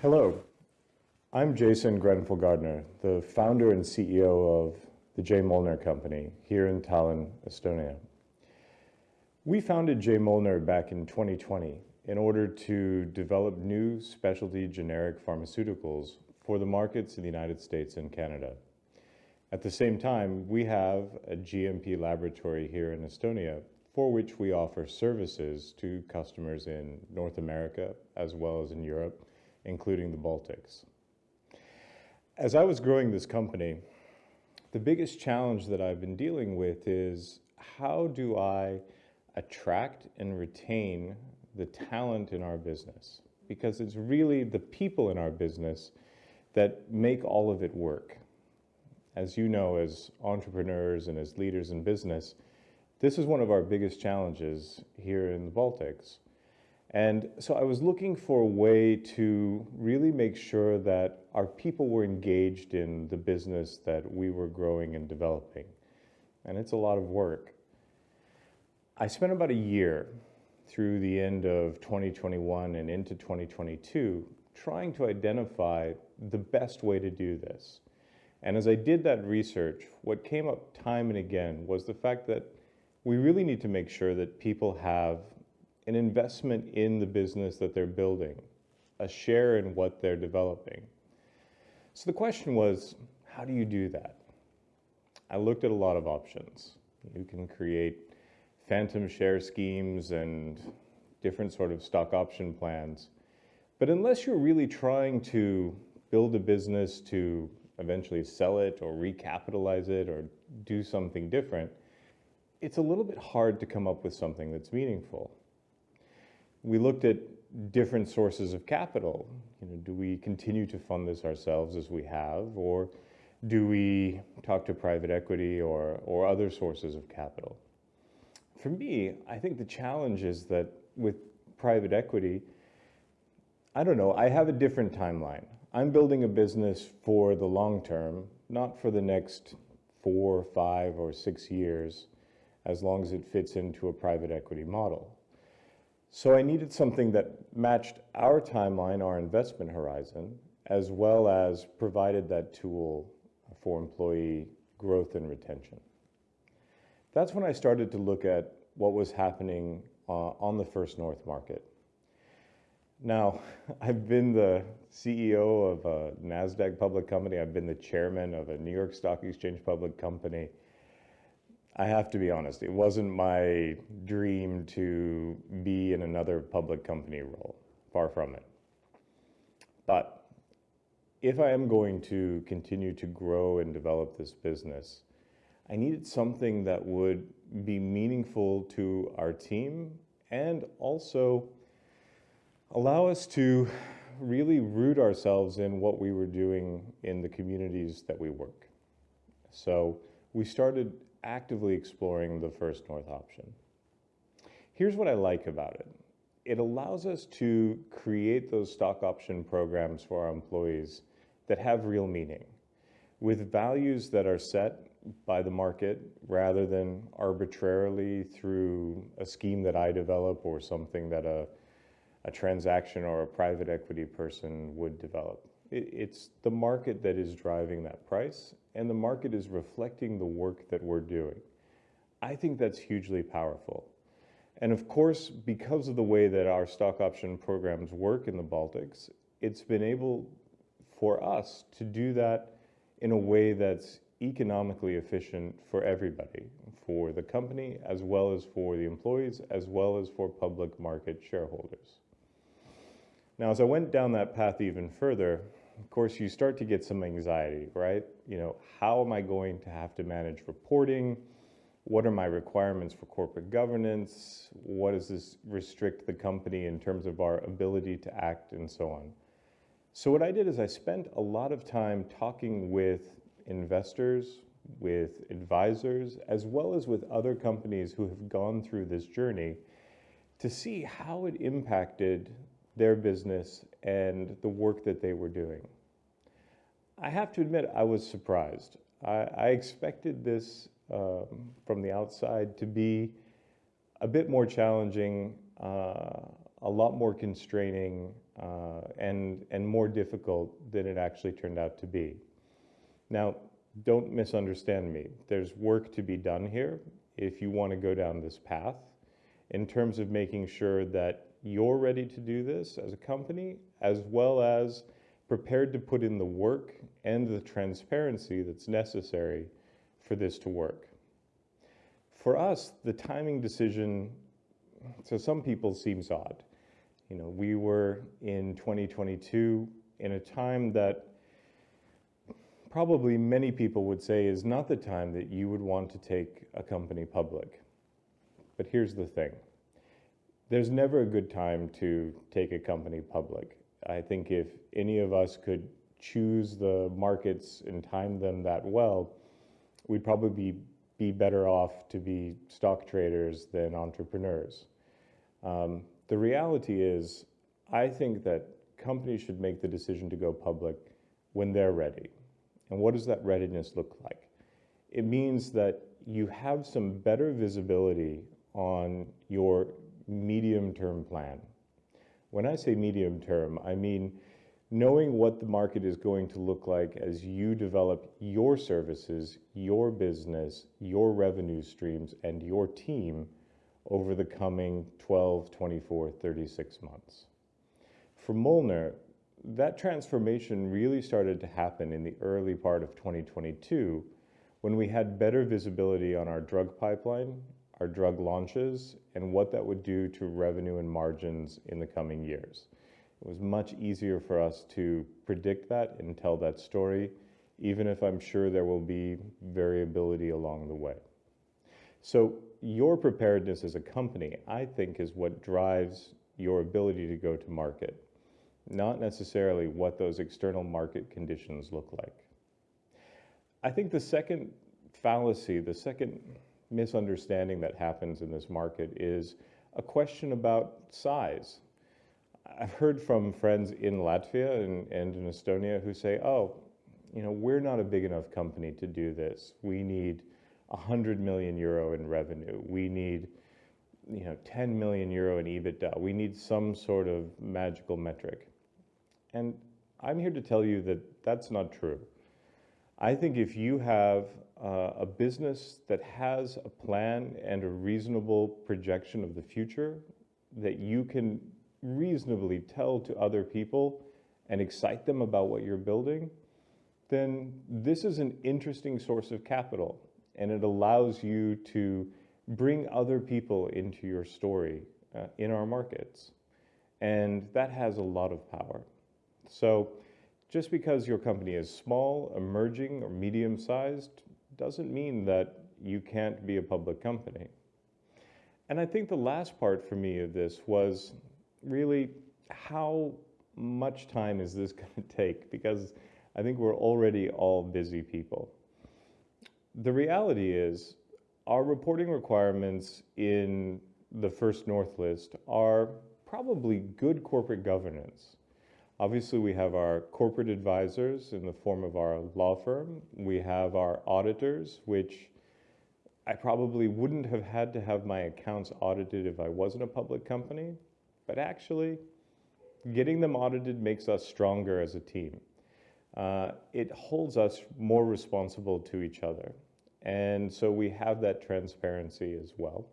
Hello, I'm Jason Grenfell Gardner, the founder and CEO of the J. Molnar Company here in Tallinn, Estonia. We founded J. Molnar back in 2020 in order to develop new specialty generic pharmaceuticals for the markets in the United States and Canada. At the same time, we have a GMP laboratory here in Estonia for which we offer services to customers in North America as well as in Europe, including the Baltics. As I was growing this company, the biggest challenge that I've been dealing with is how do I attract and retain the talent in our business? Because it's really the people in our business that make all of it work. As you know, as entrepreneurs and as leaders in business, this is one of our biggest challenges here in the Baltics. And so I was looking for a way to really make sure that our people were engaged in the business that we were growing and developing. And it's a lot of work. I spent about a year through the end of 2021 and into 2022 trying to identify the best way to do this. And as I did that research, what came up time and again was the fact that we really need to make sure that people have an investment in the business that they're building, a share in what they're developing. So the question was, how do you do that? I looked at a lot of options. You can create phantom share schemes and different sort of stock option plans. But unless you're really trying to build a business to eventually sell it or recapitalize it or do something different, it's a little bit hard to come up with something that's meaningful we looked at different sources of capital. You know, do we continue to fund this ourselves as we have, or do we talk to private equity or, or other sources of capital? For me, I think the challenge is that with private equity, I don't know, I have a different timeline. I'm building a business for the long term, not for the next four, five, or six years, as long as it fits into a private equity model. So I needed something that matched our timeline, our investment horizon, as well as provided that tool for employee growth and retention. That's when I started to look at what was happening uh, on the First North market. Now, I've been the CEO of a NASDAQ public company. I've been the chairman of a New York Stock Exchange public company. I have to be honest, it wasn't my dream to be in another public company role, far from it. But if I am going to continue to grow and develop this business, I needed something that would be meaningful to our team and also allow us to really root ourselves in what we were doing in the communities that we work. So we started actively exploring the First North option. Here's what I like about it. It allows us to create those stock option programs for our employees that have real meaning with values that are set by the market rather than arbitrarily through a scheme that I develop or something that a, a transaction or a private equity person would develop. It, it's the market that is driving that price and the market is reflecting the work that we're doing. I think that's hugely powerful. And of course, because of the way that our stock option programs work in the Baltics, it's been able for us to do that in a way that's economically efficient for everybody, for the company, as well as for the employees, as well as for public market shareholders. Now, as I went down that path even further, of course, you start to get some anxiety, right? You know, how am I going to have to manage reporting? What are my requirements for corporate governance? What does this restrict the company in terms of our ability to act and so on? So what I did is I spent a lot of time talking with investors, with advisors, as well as with other companies who have gone through this journey to see how it impacted their business and the work that they were doing. I have to admit, I was surprised. I, I expected this um, from the outside to be a bit more challenging uh, a lot more constraining uh, and, and more difficult than it actually turned out to be. Now, don't misunderstand me. There's work to be done here if you want to go down this path in terms of making sure that you're ready to do this as a company, as well as prepared to put in the work and the transparency that's necessary for this to work. For us, the timing decision, to some people seems odd. You know, we were in 2022 in a time that probably many people would say is not the time that you would want to take a company public. But here's the thing. There's never a good time to take a company public. I think if any of us could choose the markets and time them that well, we'd probably be, be better off to be stock traders than entrepreneurs. Um, the reality is, I think that companies should make the decision to go public when they're ready. And what does that readiness look like? It means that you have some better visibility on your medium term plan. When I say medium term, I mean knowing what the market is going to look like as you develop your services, your business, your revenue streams, and your team over the coming 12, 24, 36 months. For Molnar, that transformation really started to happen in the early part of 2022 when we had better visibility on our drug pipeline, our drug launches, and what that would do to revenue and margins in the coming years. It was much easier for us to predict that and tell that story, even if I'm sure there will be variability along the way. So your preparedness as a company, I think, is what drives your ability to go to market not necessarily what those external market conditions look like. I think the second fallacy, the second misunderstanding that happens in this market is a question about size. I've heard from friends in Latvia and, and in Estonia who say, oh, you know, we're not a big enough company to do this. We need 100 million euro in revenue. We need, you know, 10 million euro in EBITDA. We need some sort of magical metric. And I'm here to tell you that that's not true. I think if you have uh, a business that has a plan and a reasonable projection of the future that you can reasonably tell to other people and excite them about what you're building, then this is an interesting source of capital and it allows you to bring other people into your story uh, in our markets. And that has a lot of power. So just because your company is small, emerging, or medium-sized doesn't mean that you can't be a public company. And I think the last part for me of this was really how much time is this going to take? Because I think we're already all busy people. The reality is our reporting requirements in the First North list are probably good corporate governance. Obviously, we have our corporate advisors in the form of our law firm. We have our auditors, which I probably wouldn't have had to have my accounts audited if I wasn't a public company. But actually, getting them audited makes us stronger as a team. Uh, it holds us more responsible to each other. And so we have that transparency as well.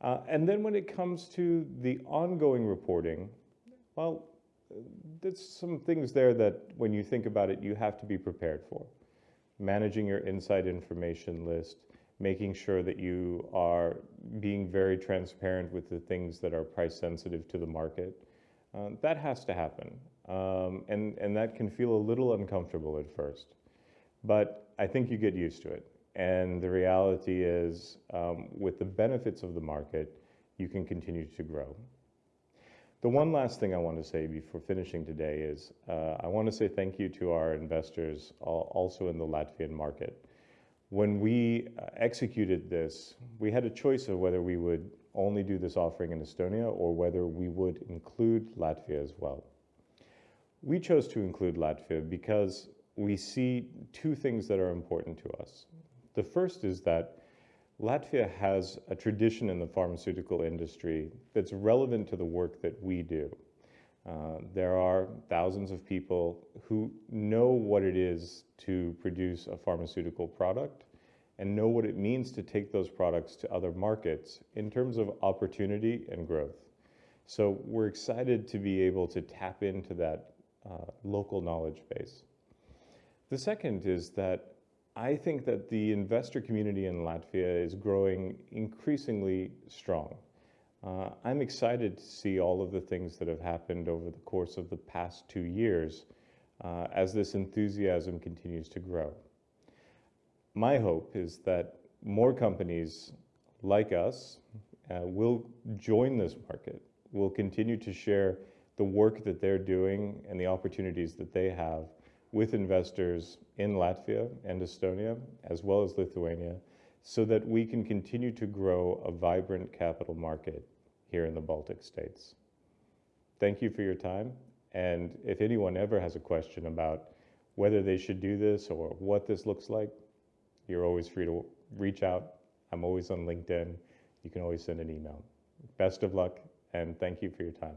Uh, and then when it comes to the ongoing reporting, well, there's some things there that when you think about it, you have to be prepared for. Managing your inside information list, making sure that you are being very transparent with the things that are price sensitive to the market. Uh, that has to happen. Um, and, and that can feel a little uncomfortable at first. But I think you get used to it. And the reality is, um, with the benefits of the market, you can continue to grow. The one last thing I want to say before finishing today is uh, I want to say thank you to our investors also in the Latvian market. When we uh, executed this, we had a choice of whether we would only do this offering in Estonia or whether we would include Latvia as well. We chose to include Latvia because we see two things that are important to us. The first is that Latvia has a tradition in the pharmaceutical industry that's relevant to the work that we do. Uh, there are thousands of people who know what it is to produce a pharmaceutical product and know what it means to take those products to other markets in terms of opportunity and growth. So we're excited to be able to tap into that uh, local knowledge base. The second is that I think that the investor community in Latvia is growing increasingly strong. Uh, I'm excited to see all of the things that have happened over the course of the past two years uh, as this enthusiasm continues to grow. My hope is that more companies like us uh, will join this market, will continue to share the work that they're doing and the opportunities that they have with investors in Latvia and Estonia, as well as Lithuania, so that we can continue to grow a vibrant capital market here in the Baltic states. Thank you for your time. And if anyone ever has a question about whether they should do this or what this looks like, you're always free to reach out. I'm always on LinkedIn. You can always send an email. Best of luck and thank you for your time.